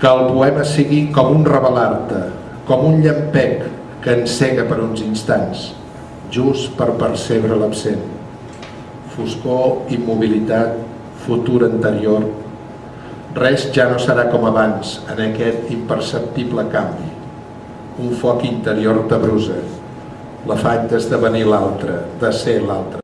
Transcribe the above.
que el poema sigui com un revelar-te, com un llampec que encega per uns instants, just per percebre l'absent. Foscor, immobilitat, futur anterior, res ja no serà com abans en aquest imperceptible canvi. Un foc interior t'abrusa, l'afany d'esdevenir l'altre, de ser l'altre.